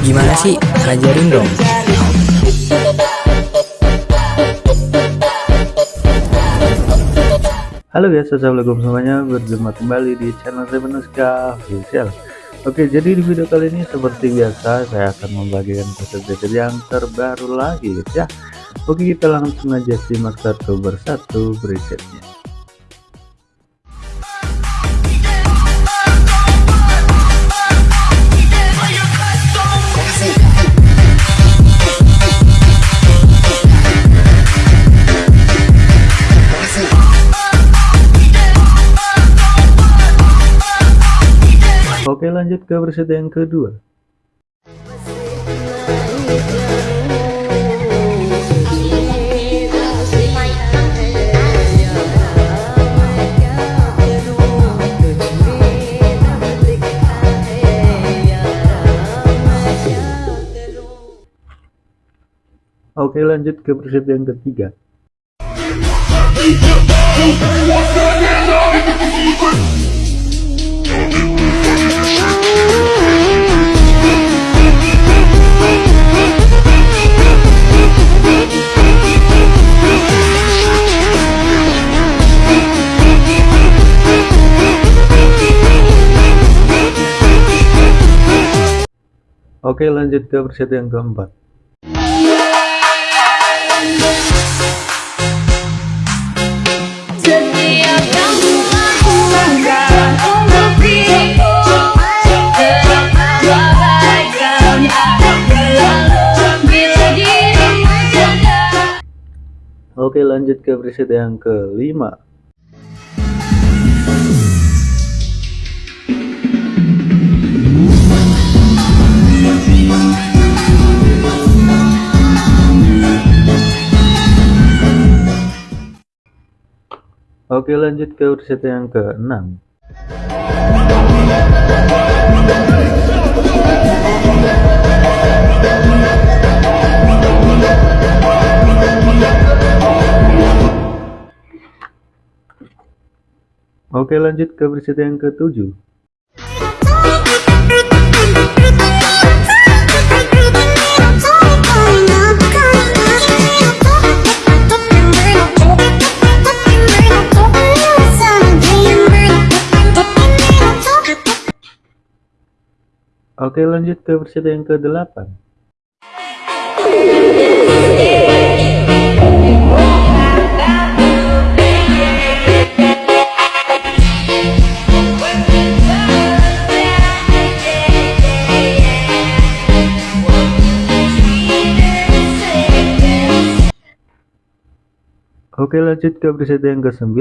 Gimana sih? Ajarin dong. Halo guys, assalamualaikum semuanya. Berjumpa kembali di channel Remenuska Official. Oke, jadi di video kali ini seperti biasa saya akan membagikan preset yang terbaru lagi guys ya. Oke, kita langsung aja simak satu persatu presetnya. Oke lanjut ke preset yang kedua. Oke lanjut ke preset yang ketiga Oke lanjut ke preset yang keempat. Oke lanjut ke preset yang kelima Oke lanjut ke preset yang ke-6 Oke lanjut ke preset yang ke-7 Oke lanjut ke versi yang ke-8 Oke lanjut ke preset yang ke-9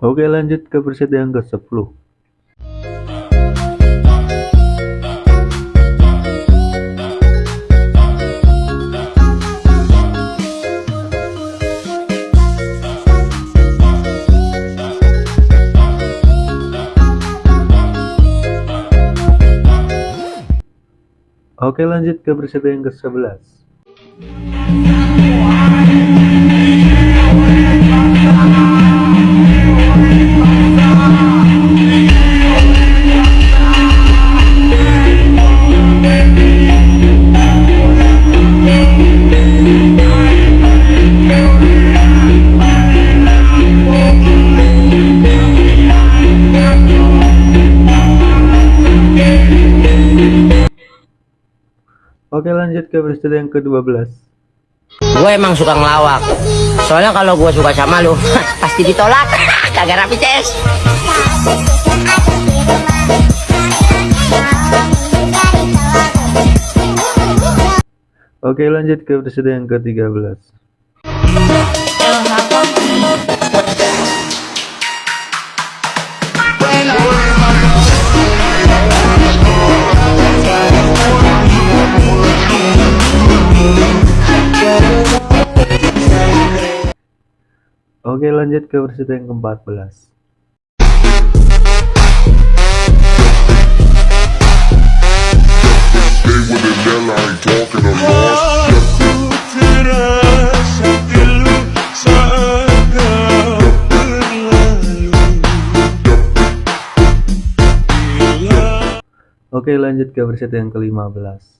Oke lanjut ke preset yang ke-10 Oke lanjut ke preset yang ke-11 peristiwa yang ke-12 Gue emang suka ngelawak. Soalnya kalau gue suka sama lu Pasti ditolak. Kagak rapi ces Oke lanjut ke peristiwa yang ke-13 Oke lanjut ke versi yang ke-14 Oke lanjut ke versi yang ke-15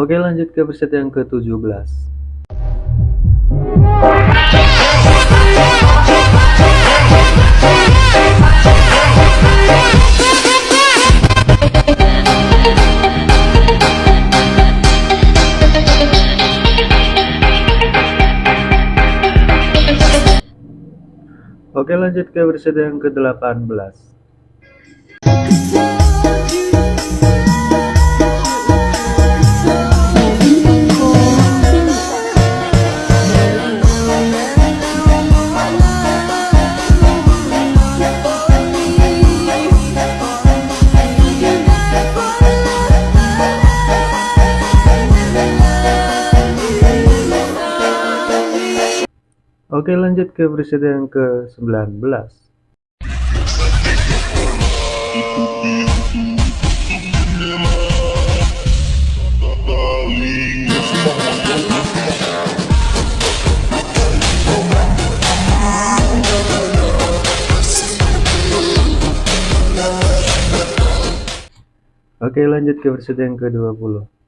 Oke lanjut ke versi yang ke-17 Oke lanjut ke versi yang ke-18 Oke lanjut ke versi yang ke-19 Oke lanjut ke versi yang ke-20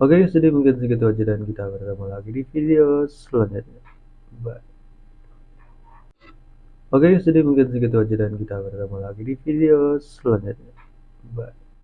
Oke jadi mungkin segitu aja dan kita bertemu lagi di video selanjutnya. Bye. Oke jadi mungkin segitu aja dan kita bertemu lagi di video selanjutnya. Bye